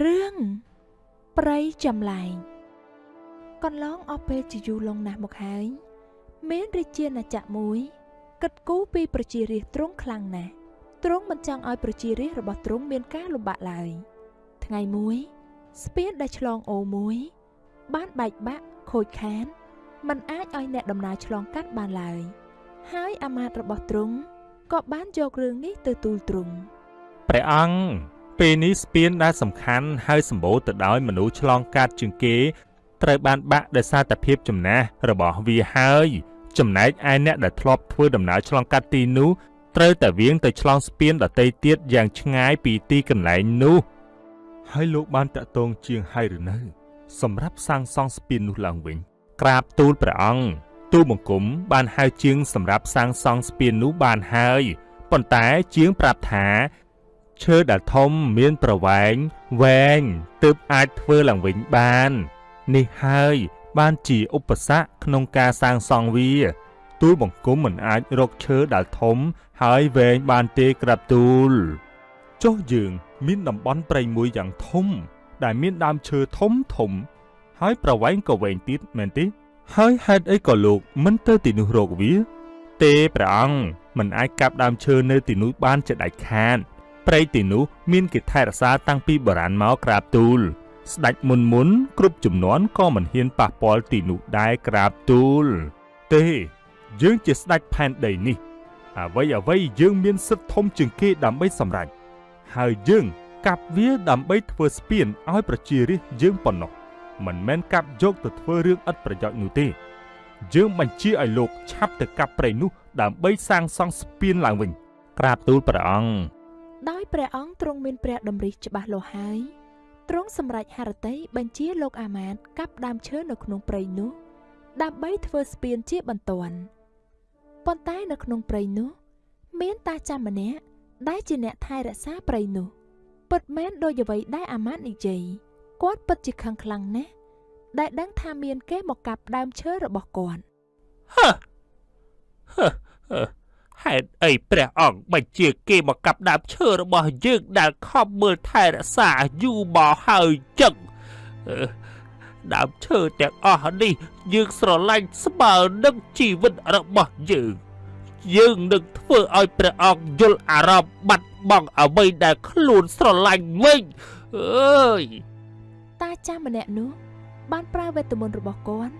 រឿងព្រៃចម្លែងកន្លងអស់ពេលជាយូរលង់ណាស់មកហើយមានរាជាណាចក្រមួយគិតគូរពីប្រជារាស្ត្រទ្រង់ខ្លាំងណាស់ទ្រង់មិនចង់ឲ្យប្រជារាស្ត្ររបស់ទ្រង់មានការលំបាកឡើយថ្ងៃមួយស្ពានដែលឆ្លងអូរមួយ បានបែកបាក់ខូចខានมันអាចឲ្យអ្នកដំណើរឆ្លងកាត់បានឡើយ ហើយអាមាត្យរបស់ទ្រង់ក៏បានយករឿងនេះទៅទូលទ្រង់ព្រះអង្គ ពេលនេះស្ពានដែលសំខាន់ហើយសម្បូរទៅដោយមនុស្សឆ្លងកាត់ជាងគេត្រូវបានបាក់ដោយសារតែភាពចំណាស់របស់វាហើយ ចំណែកឯអ្នកដែលធ្លាប់ធ្វើដំណើរឆ្លងកាត់ទីនោះត្រូវតែវៀងទៅឆ្លងស្ពានដទៃទៀតយ៉ាងឆ្ងាយពីទីកន្លែងនោះ ហើយលោកបានតាក់ទងជាងហើយឬនៅ សម្រាប់សាងសង់ស្ពាននោះឡើងវិញ ក្រាបទូលព្រះអង្គទូលបង្គំបានហៅជាងសម្រាប់សាងសង់ស្ពាននោះបានហើយប៉ុន្តែជាងប្រាប់ថា ឈើដែលធំមានប្រវែងវែងទើបអាចធ្វើឡើងវិញបាន នេះហើយបានជាឧបសគ្គក្នុងការសាងសង់វាទូលបង្គំមិនអាចរកឈើដែលធំហើយវែងបានទេក្រាបទូលចុះយើង មានតំបន់ព្រៃមួយយ៉ាងធំ ដែលមានដើមឈើធំធំ ហើយប្រវែងក៏វែងទៀតមែនទេហើយហេតុអីក៏លោកមិនទៅទីនោះរកវា ទេព្រះអង្គមិនអាចកាប់ដើមឈើនៅទីនោះបានជាដាច់ខាត ព្រៃទីនោះមានគេថែរក្សាតាំងពីបុរាណមកក្រាបទូល ស្ដេចមុនមុនគ្រប់ចំនួនក៏មិនហ៊ានប៉ះពាល់ទីនោះដែរក្រាបទូល ទេ យើងជាស្ដេចផែនដីនេះ អ្វីអ្វីយើងមានសិទ្ធិធំជាងគេដើម្បីសម្រេចហើយយើងកាប់វាដើម្បីធ្វើស្ពានឲ្យប្រជារាស្ត្រយើងប៉ុណ្ណោះមិនមែនកាប់យកទៅធ្វើរឿងឥតប្រយោជន៍នោះទេ យើងបញ្ជាឲ្យលោកឆាប់ទៅកាប់ព្រៃនោះដើម្បីសាងសង់ស្ពានឡើងវិញ ក្រាបទូលព្រះអង្គ ដោយព្រះអង្គទ្រង់មានព្រះតម្រិះច្បាស់លាស់ហើយទ្រង់សម្រេចហរតីបញ្ជាលោកអាមាត្យកាប់ដើមឈើនៅក្នុងព្រៃនោះ ដើម្បីធ្វើស្ពានជាបន្ទាន់ប៉ុន្តែនៅក្នុងព្រៃនោះ មានតាចាំម្នាក់ដែលជាអ្នកថែរក្សាព្រៃនោះពិតមែនដោយអ្វីដែលអាមាត្យនិយាយគាត់ពិតជាខឹងខ្លាំងណាស់ដែលដឹងថាមានគេមកកាប់ដើមឈើរបស់គាត់ហឺហឺហឺហេ តុអីព្រះអង្គបញ្ជាគេមកកាប់ដើមឈើរបស់យើងដែលខំមើលថែរក្សាយូរមកហើយចឹងអឺដើមឈើទាំងអស់នេះយើងស្រឡាញ់ស្មើនឹងជីវិតរបស់យើងយើងនឹងធ្វើឲ្យព្រះអង្គយល់អារម្មណ៍បាត់បង់អ្វីដែលខ្លួនស្រឡាញ់វិញអើយតាចាស់ម្នាក់នោះបានប្រើវេទមន្តរបស់គាត់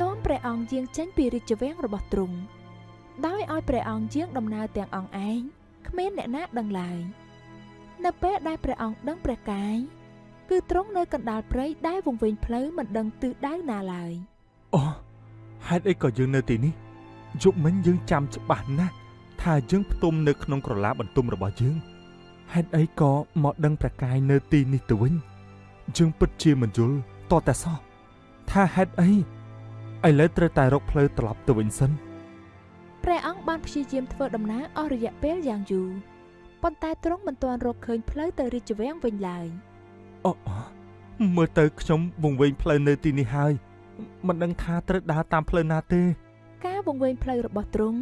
នាំព្រះអង្គយាងចេញពីរាជវាំងរបស់ទ្រង់ ដោយឲ្យព្រះអង្គយាងដំណើរទាំងអង្គឯងគ្មានអ្នកណាដឹងឡើយនៅពេលដែលព្រះអង្គដឹងព្រះកាយគឺទ្រង់នៅកណ្ដាលព្រៃដែលវង្វេងផ្លូវមិនដឹងទិសដៅណាឡើយអូហេតុអីក៏យើងនៅទីនេះយប់មិញយើងចាំច្បាស់ណាស់ថាយើងផ្ទុំនៅក្នុងក្រឡាបន្ទុំរបស់យើងហេតុអីក៏មកដឹងប្រកាយនៅទីនេះទៅវិញយើងពិតជាមិនយល់តតែសោះថាហេតុអីឥឡូវត្រូវតែរកផ្លូវត្រឡប់ទៅវិញសិន ព្រះអង្គបានព្យាយាមធ្វើដំណើរអស់រយៈពេលយ៉ាងយូរប៉ុន្តែទ្រង់មិនទាន់រកឃើញផ្លូវទៅរាជវាំងវិញឡើយអូមើលទៅខ្ញុំវង្វេងផ្លូវនៅទីនេះហើយមិនដឹងថាត្រូវដើរតាមផ្លូវណាទេ ការវង្វេងផ្លូវរបស់ទ្រង់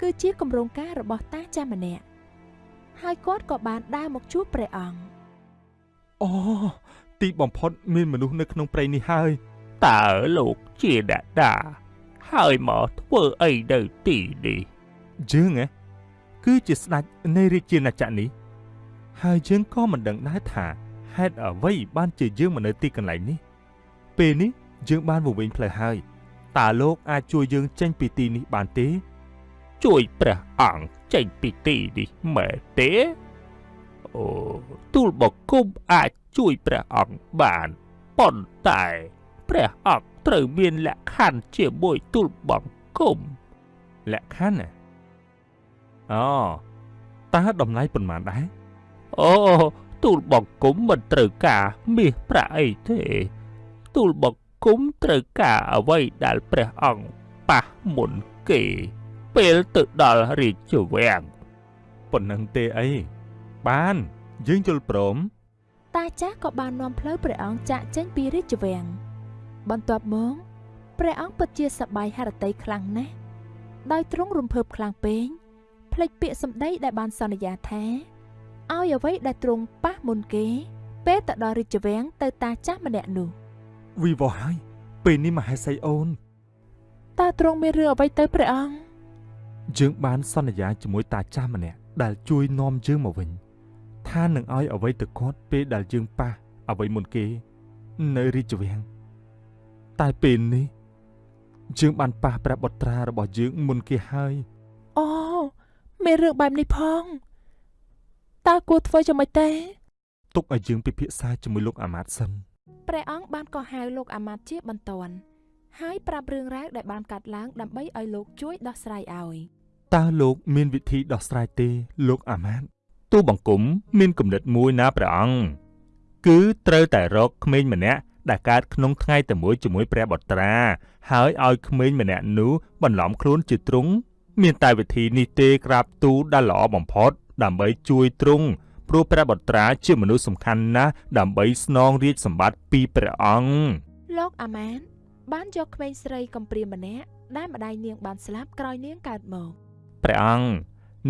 គឺជាគម្រោងការរបស់តាចាស់ម្នាក់ហើយគាត់ក៏បានដើរមកជួបព្រះអង្គអូទីបំផុតមានមនុស្សនៅក្នុងព្រៃនេះហើយតើលោកជាអ្នកដា ហើយមកធ្វើអីនៅទីនេះយើងហ៎គឺជាស្ដេចនៃរាជាណាចក្រនេះ ហើយយើងក៏មិនដឹងដែរថាហេតុអ្វីបានជាយើងមកនៅទីកន្លែងនេះ ពេលនេះយើងបានវង្វេងផ្លូវហើយតើលោកអាចជួយយើងចេញពីទីនេះបានទេ ជួយព្រះអង្គចេញពីទីនេះមែនទេអូទូលបង្គំអាចជួយព្រះអង្គបានប៉ុន្តែព្រះអង្គ ត្រូវមានលក្ខខណ្ឌជាមួយទូលបង្គំលក្ខខណ្ឌណាអូតើតម្លៃប៉ុន្មានដែរអូទូលបង្គំមិនត្រូវការមាសប្រាក់អីទេ ទូលបង្គំត្រូវការអ្វីដែលព្រះអង្គប៉ះមុនគេ ពេលទៅដល់រាជវាំងប៉ុណ្ណឹងទេអីបានយើងយល់ព្រមតាចាស់ក៏បាននាំផ្លូវព្រះអង្គចាក់ចេញពីរាជវាំង បន្ទាប់មកព្រះអង្គពិតជាសប្បាយហរតីខ្លាំងណាស់ដោយទ្រង់រំភើបខ្លាំងពេកភ្លេចពាក្យសម្ដីដែលបានសន្យាថាឲ្យអ្វីដែលទ្រង់ប៉ះមុនគេ ពេលទៅដល់រាជវាំងទៅតាចាស់ម្នាក់នោះវិវោហើយពេលនេះមហេសីអូនតើទ្រង់មានរឿងអ្វីទៅព្រះអង្គយើងបានសន្យាជាមួយតាចាស់ម្នាក់ដែលជួយនាំយើងមកវិញថានឹងឲ្យអ្វីទៅគាត់ពេលដែលយើងប៉ះអ្វីមុនគេ នៅរាជវាំង តែពេលនេះយើងបានប៉ះព្រះបុត្រារបស់យើងមុនគេហើយអូមានរឿងបែបនេះផងតើគួរធ្វើយ៉ាងម៉េចទេទុកឲ្យយើងពិភាក្សាជាមួយលោកអាម៉ាតសិនព្រះអង្គបានក៏ហៅលោកអាម៉ាត់ជាបន្ទាន់ហើយប្រាប់រឿងរ៉ាវដែលបានកាត់ឡើងដើម្បីឲ្យលោកជួយដោះស្រាយឲ្យតើលោកមានវិធីដោះស្រាយទេលោកអាម៉ាតទូបង្គំមានគំនិតមួយណាព្រះអង្គគឺត្រូវតែរកក្មេងម្នាក់ ដែលកើតក្នុងថ្ងៃតែមួយជាមួយព្រះបុត្រា ហើយឲ្យក្មេងម្នាក់នោះបន្លំខ្លួនជាទ្រង់មានតែវិធីនេះទេក្រាបទូលដែលល្អបំផុត ដើម្បីជួយទ្រង់ព្រោះព្រះបុត្រាជាមនុស្សសំខាន់ណាស់ដើម្បីស្នងរាជសម្បត្តិពីព្រះអង្គលោកអាម៉ាន បានយកក្មេងស្រីកំព្រាម្នាក់ដែលម្ដាយនាងបានស្លាប់ក្រោយនាងកើតមកព្រះអង្គ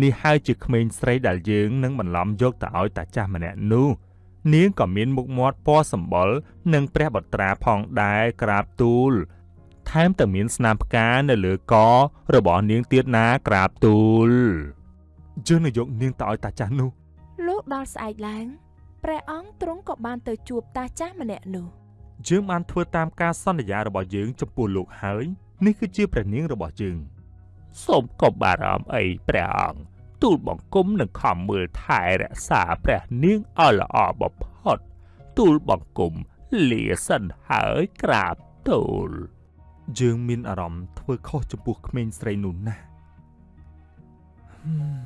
នេះហើយជាក្មេងស្រីដែលយើងនឹងបន្លំយកទៅឲ្យតាចាស់ម្នាក់នោះ នាងក៏មានមុខមាត់ពណ៌សម្បុរនិងព្រះបុត្រាផងដែរក្រាបទូល ថែមទាំងមានស្នាមផ្កានៅលើករបស់នាងទៀតណាក្រាបទូលយើងនឹងយកនាងទៅឲ្យតាចាស់នោះលោកដល់ស្អែកឡើងព្រះអង្គទ្រង់ក៏បានទៅជួបតាចាស់ម្នាក់នោះយើងបានធ្វើតាមការសន្យារបស់យើងចំពោះលោកហើយ នេះគឺជាព្រះនាងរបស់យើងសូមកុំបារម្ភអីព្រះអង្គ ទូលបង្គំនឹងខំមើលថែរក្សាព្រះនាងឲ្យល្អបំផុត ទូលបង្គំលាសិនហើយក្រាបទូលយើងមានអារម្មណ៍ធ្វើខុសចំពោះក្មេងស្រីនោះណាស់ហឹម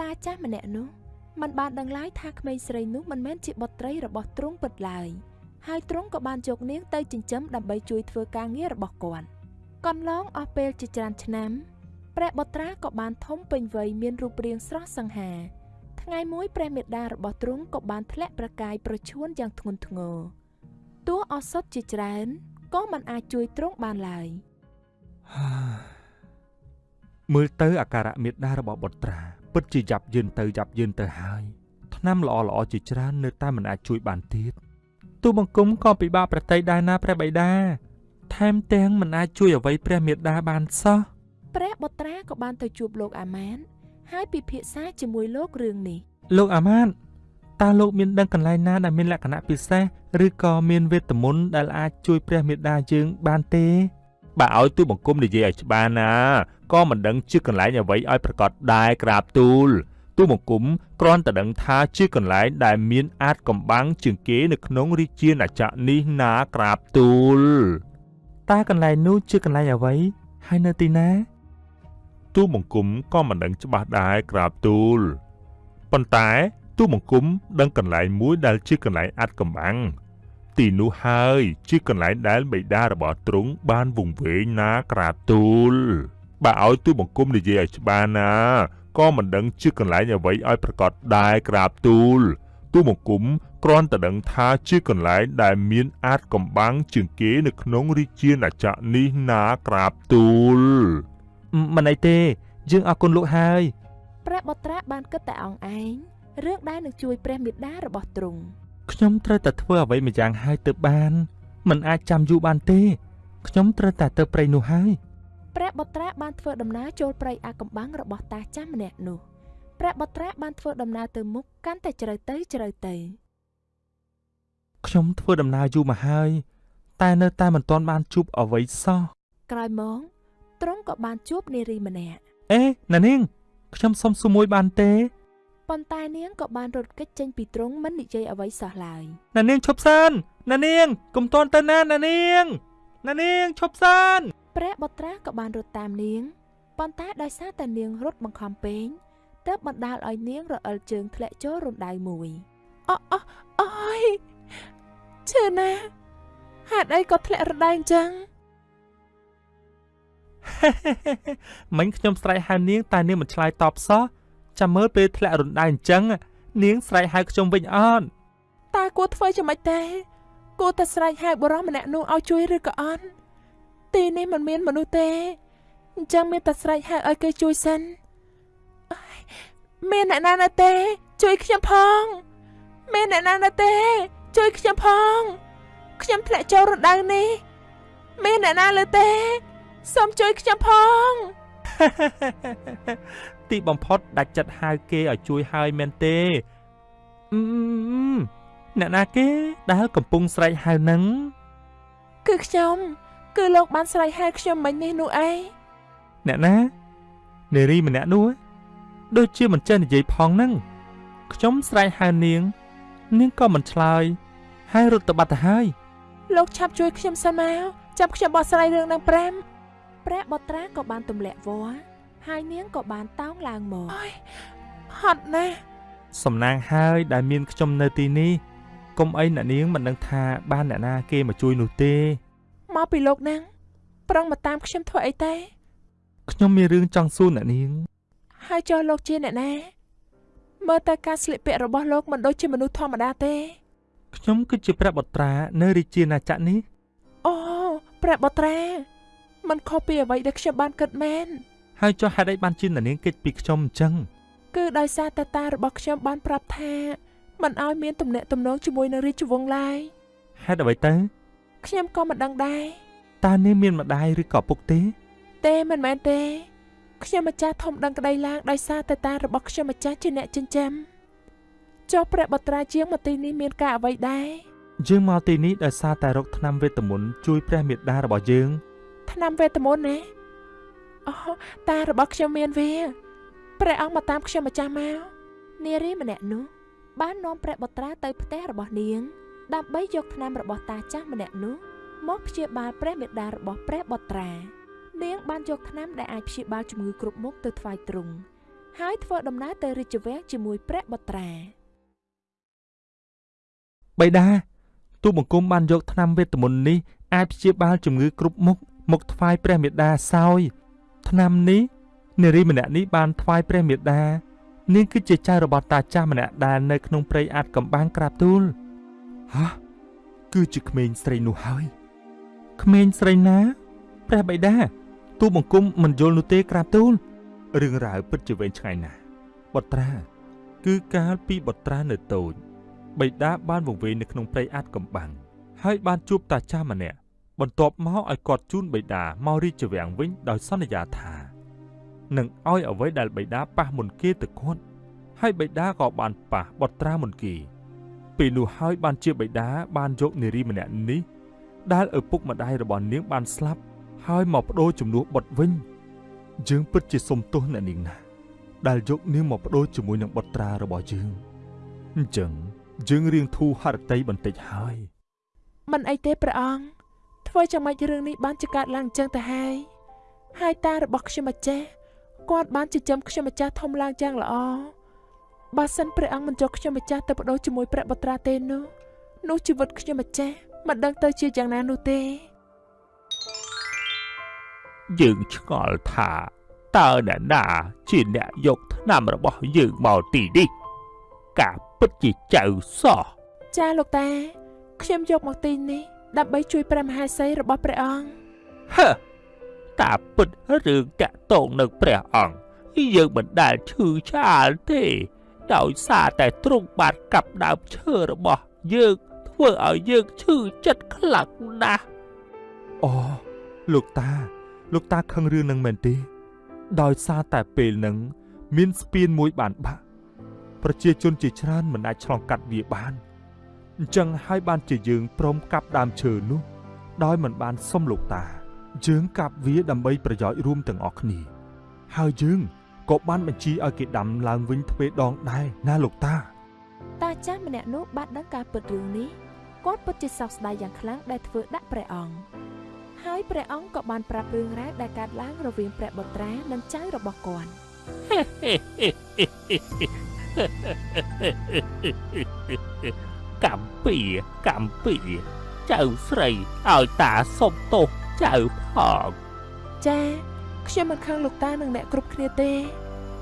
តាចាស់ម្នាក់នោះមិនបានដឹងឡើយថាក្មេងស្រីនោះមិនមែនជាបុត្រីរបស់ទ្រង់ពិតឡើយហើយទ្រង់ក៏បានយកនាងទៅចិញ្ចឹមដើម្បីជួយធ្វើការងាររបស់គាត់កន្លងអស់ពេលជាច្រើនឆ្នាំ ព្រះបុត្រាក៏បានធំពេញវ័យមានរូបរាងស្រស់សង្ហា ថ្ងៃមួយព្រះមេដារបស់ទ្រង់ក៏បានធ្លាក់ប្រកាយប្រឈួនយ៉ាងធ្ងន់ធ្ងរតួអសត់ជាច្រើនក៏មិនអាចជួយទ្រង់បានឡើយហាមើលទៅអាការៈមេដារបស់បុត្រា ពិតជាយ៉ាប់យឺនទៅយ៉ាប់យឺនទៅហើយឆ្នាំល្អល្អៗជាច្រើននៅតែមិនអាចជួយបានទៀតទូបង្គំក៏ពិបាកប្រតិដែរណាព្រះបិតាថែមទាំងមិនអាចជួយអ្វីព្រះមេដាបានសោះ ព្រះបុត្រាក៏បានទៅជួបលោកអាម៉ាន ហើយពិភាក្សាជាមួយលោករឿងនេះលោកអាម៉ាតតើលោកមានដឹងកន្លែងណាដែលមានលក្ខណៈពិសេសឬក៏មានវេទមន្តដែលអាចជួយព្រះមេដាយើងបានទេបើឲ្យទូលបង្គំនិយាយឲ្យច្បាស់ណាក៏មិនដឹងជាកន្លែងអ្វីឲ្យប្រកាសដែរក្រាបទូលទូលបង្គំគ្រាន់តែដឹងថាជាកន្លែងដែលមានអាចកំបាំងជាងគេនៅក្នុងរាជាណាចក្រនេះណាក្រាបទូលតើកន្លែងនោះជាកន្លែងអ្វីហើយនៅទីណា ទូលបង្គំក៏មិនដឹងច្បាស់ដែរក្រាបទូលប៉ុន្តែទូលបង្គំដឹងកន្លែងមួយដែលជាកន្លែងអាចកំបាំងទីនោះហើយជាកន្លែងដែលបិតារបស់ទ្រង់បានវង្វេងណាក្រាបទូលបើឲ្យទូលបង្គំនិយាយឲ្យច្បាស់ណាក៏មិនដឹងជាកន្លែងអ្វីឲ្យប្រកាសដែរក្រាបទូលទូលបង្គំគ្រាន់តែដឹងថាជាកន្លែងដែលមានអាចកំបាំងជាងគេនៅក្នុងរាជាណាចក្រនេះណាក្រាបទូល មមិនអីទេ យើងអរគុណលោកហើយព្រះបុត្រាបានគិតតែអងឯងរឿងដែលនឹងជួយព្រះមេដារបស់ទ្រង់ខ្ញុំត្រូវតែធ្វើអ្វីម្យ៉ាងហើយទើបបានមិនអាចចាំយូរបានទេ ខ្ញុំត្រូវតែទៅព្រៃនោះហើយព្រះបុត្រាបានធ្វើដំណើរចូលព្រៃអាកំបាំងរបស់តាចាស់ម្នាក់នោះព្រះបុត្រាបានធ្វើដំណើរទៅមុខកាន់តែជ្រៅទៅជ្រៅទៅខ្ញុំធ្វើដំណើរយូរមកហើយ តែនៅតែមិនទាន់បានជួបអ្វីសោះក្រោយមក ទ្រង់ក៏បានជួបនារីម្នាក់អេណានាងខ្ញុំសុំសួរមួយបានទេប៉ុន្តែនាងក៏បានរត់គេចចេញពីទ្រង់មិននិយាយអ្វីសោះឡើយណានាងឈប់សិនណានាងកុំតន់ទៅណាណានាងណានាងឈប់សិនព្រះបុត្រាក៏បានរត់តាមនាងប៉ុន្តែដោយសារតែនាងរត់បង្ខំពេកទើបបណ្ដាលឲ្យនាងរអិលជើងធ្លាក់ចូលរណ្ដៅមួយអអអអយឈឺណាស់ហេតុអីក៏ធ្លាក់រណ្ដៅអញ្ចឹង មិញខ្ញុំស្រែកហៅនាងតែនាងមិនឆ្លើយតបសោះចាំមើលពេលធ្លាក់រណ្ដៅអញ្ចឹងនាងស្រែកហៅខ្ញុំវិញអត់តើគួរធ្វើយ៉ាងម៉េចទេគួរតែស្រែកហៅបរិសម្នាក់នោះឲ្យជួយឬក៏អត់ទីនេះមិនមានមនុស្សទេអញ្ចឹងមានតែស្រែកហៅឲ្យគេជួយសិនអើយមានអ្នកណានៅទេ ជួយខ្ញុំផង មានអ្នកណានៅទេ ជួយខ្ញុំផង ខ្ញុំធ្លាក់ចូលរណ្ដៅនេះ មានអ្នកណាលើទេ សូមជួយខ្ញុំផងទីបំផុតដាច់ចិត្តហៅគេឲ្យជួយហើយមែនទេអឺអ្នកណាគេដែលកំពុងស្រែកហៅនឹងគឺខ្ញុំ គឺលោកបានស្រែកហៅខ្ញុំមិញនេះនោះឯងអ្នកណានារីម្នាក់នោះដូចជាមិនចេះនិយាយផងហ្នឹងខ្ញុំស្រែកហៅនាង នាងក៏មិនឆ្លើយហើយរត់ទៅបាត់ទៅហើយលោកឆាប់ជួយខ្ញុំសិនមកចាប់ខ្ញុំបោះស្រាយរឿងនឹងប្រាំ ព្រះបុត្រាក៏បានទម្លាក់វល់ហើយនាងក៏បានតោងឡើងមកអើយហត់ណាស់សំណាងហើយដែលមានខ្ញុំនៅទីនេះកុំអីអ្នកនាងមិនដឹងថាបានអ្នកណាគេមកជួយនោះទេមកពីលោកហ្នឹងប្រឹងមកតាមខ្ញុំធ្វើអីទេខ្ញុំមានរឿងចង់សួរអ្នកនាង ហើយចុះលោកជាអ្នកណាមើលទៅការស្លៀកពាក់របស់លោកមិនដូចជាមនុស្សធម្មតាទេខ្ញុំគឺជាព្រះបុត្រានៅរាជាណាចក្រនេះអូព្រះបុត្រា มันខុសពីអ្វីដែលខ្ញុំបានគិតមែនហើយចុះហេតុអីបានជានាងគេចពីខ្ញុំអញ្ចឹងគឺដោយសារតាតារបស់ខ្ញុំបានប្រាប់ថាមិនឲ្យមានទំនាក់ទំនងជាមួយនឹងរាជវង្សឡើយហេតុអ្វីទៅខ្ញុំក៏មិនដឹងដែរតើនាងមានម្ដាយឬក៏ពុកទេ ទេមិនមែនទេខ្ញុំម្ចាស់ធំដឹងក្តីឡើងដោយសារតាតារបស់ខ្ញុំម្ចាស់ជាអ្នកចិញ្ចឹមចុះព្រះបត្រាជាងមកទីនេះមានការអ្វីដែរយើងមកទីនេះដោយសារតែរកថ្នាំវេទមន្តជួយព្រះមេត្តារបស់យើង ថ្នាំវេទមន្តណាអូតារបស់ខ្ញុំមានវាព្រះអង្គមកតាមខ្ញុំម្ចាស់មកនារីម្នាក់នោះបាននាំព្រះបុត្រាទៅផ្ទះរបស់នាង ដើម្បីយកថ្នាំរបស់តាចាស់ម្នាក់នោះមកព្យាបាលព្រះមេដារបស់ព្រះបុត្រា នាងបានយកថ្នាំដែលអាចព្យាបាលជំងឺគ្រប់មុខទៅថ្វាយទ្រង់ហើយធ្វើដំណើរទៅរាជវាំងជាមួយព្រះបុត្រាបៃតាទូបង្គំបានយកថ្នាំវេទមន្តនេះអាចព្យាបាលជំងឺគ្រប់មុខ មកថ្វាយព្រះមេដាសោយថ្នាំនេះនារីម្នាក់នេះបានថ្វាយព្រះមេដានាងគឺជាចៅរបស់តាចាស់ម្នាក់ដែលនៅក្នុងព្រៃអាតកំបាំងក្រាបទូលហ៎គឺជាក្មេងស្រីនោះហើយក្មេងស្រីណាព្រះបៃតាទូបង្គំមិនយល់នោះទេក្រាបទូលរឿងរ៉ាវពិតជាវែងឆ្ងាយណាស់បុត្រាគឺកាលពីបុត្រានៅតូចបិតាបានវង្វេងនៅក្នុងព្រៃអាតកំបាំងហើយបានជួបតាចាស់ម្នាក់ បន្ទាប់មកឲ្យគាត់ជូនបិតាមករាជវាំងវិញដោយសន្យាថានឹងឲ្យអ្វីដែលបិតាប៉ះមុនគេទៅគាត់ហើយបិតាក៏បានប៉ះបុត្រាមុនគេពេលនោះហើយបានជាបិតាបានយកនារីម្នាក់នេះដែលឪពុកម្ដាយរបស់នាងបានស្លាប់ហើយមកបដូរជំនួសបុត្រវិញយើងពិតជាសុំទោសអ្នកនាងណាស់ដែលយកនាងមកបដូរជាមួយនឹងបុត្រារបស់យើងអញ្ចឹងយើងរៀងធូរហរតីបន្តិចហើយមិនអីទេព្រះអង្គ ធ្វើចាំម៉េចរឿងនេះបានជាកើតឡើងអញ្ចឹងទៅហើយហើយតារបស់ខ្ញុំម្ចាស់គាត់បានចិញ្ចឹមខ្ញុំម្ចាស់ធំឡើងយ៉ាងល្អបើសិនព្រះអង្គមិនចុះខ្ញុំម្ចាស់ទៅបដូរជាមួយព្រះបុត្រាទេនោះនោះជីវិតខ្ញុំម្ចាស់មិនដឹងទៅជាយ៉ាងណានោះទេយើងឆ្ងល់ថាតើអ្នកណាជាអ្នកយកថ្នាំរបស់យើងមកទីនេះការពិតជាចៅសោះចាលោកតាខ្ញុំយកមកទីនេះ ដើម្បីជួយព្រះមហាក្សីរបស់ព្រះអង្គហឺតាពិតរឿងតាក់ទងនឹងព្រះអង្គយើងមិនដែលឈឺឆ្អាលទេដោយសារតែទ្រង់បានកាប់ដើមឈើរបស់យើងធ្វើឲ្យយើងឈឺចិត្តខ្លាំងណាស់អូលោកតា លោកតាខឹងរឿងនឹងមែនទេ ដោយសារតែពេលហ្នឹងមានស្ពានមួយបានបាក់ប្រជាជនជាច្រើនមិនអាចឆ្លងកាត់វាបាន អញ្ចឹងហើយបានជាយើងព្រមកាប់ដើមឈើនោះ ដោយមិនបានសុំលោកតា យើងកាប់វាដើម្បីប្រយោជន៍រួមទាំងអស់គ្នា ហើយយើងក៏បានបញ្ជាឲ្យគេដាំឡើងវិញទ្វេដងដែរណាលោកតា តាចាស់ម្នាក់នោះបានដឹងការពិតរឿងនេះគាត់ពិតជាសោកស្ដាយយ៉ាងខ្លាំងដែលធ្វើដាក់ព្រះអង្គហើយព្រះអង្គក៏បានប្រាប់រឿងរ៉ាវដែលកើតឡើងរវាងព្រះបុត្រានិងចៅរបស់គាត់ កំពីកំពីចៅស្រីឲ្យតាសុំទោសចៅផងចាខ្ញុំមិនខឹងលោកតានិងអ្នកគ្រប់គ្នាទេ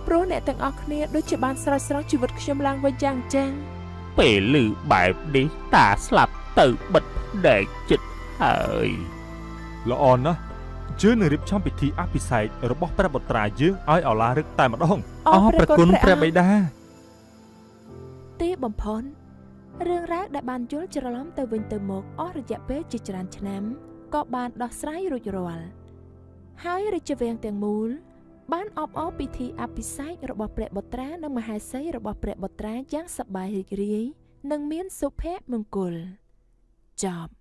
ព្រោះអ្នកទាំងអស់គ្នាដូចជាបានស្រោចស្រង់ជីវិតខ្ញុំឡើងវិញយ៉ាងចឹងពេលឮបែបនេះតាស្លាប់ទៅបិទភ្នែកចិត្តហើយល្អណាស់យើងនឹងរៀបចំពិធីអភិសេករបស់ព្រះបុត្រាយើងឲ្យឱឡារឹកតែម្ដងអរព្រះគុណព្រះព្រះបិតាទីបំផុត រឿងរ៉ាវដែលបានយល់ច្រឡំទៅវិញទៅមកអស់រយៈពេលជាច្រើនឆ្នាំក៏បានដោះស្រាយរួចរាល់ហើយរាជវាំងទាំងមូល បានអបអរពិធីអភិសេករបស់ព្រះបុត្រានិងមហេសីរបស់ព្រះបុត្រាយ៉ាងសប្បាយរីករាយនិងមានសុភមង្គលចប់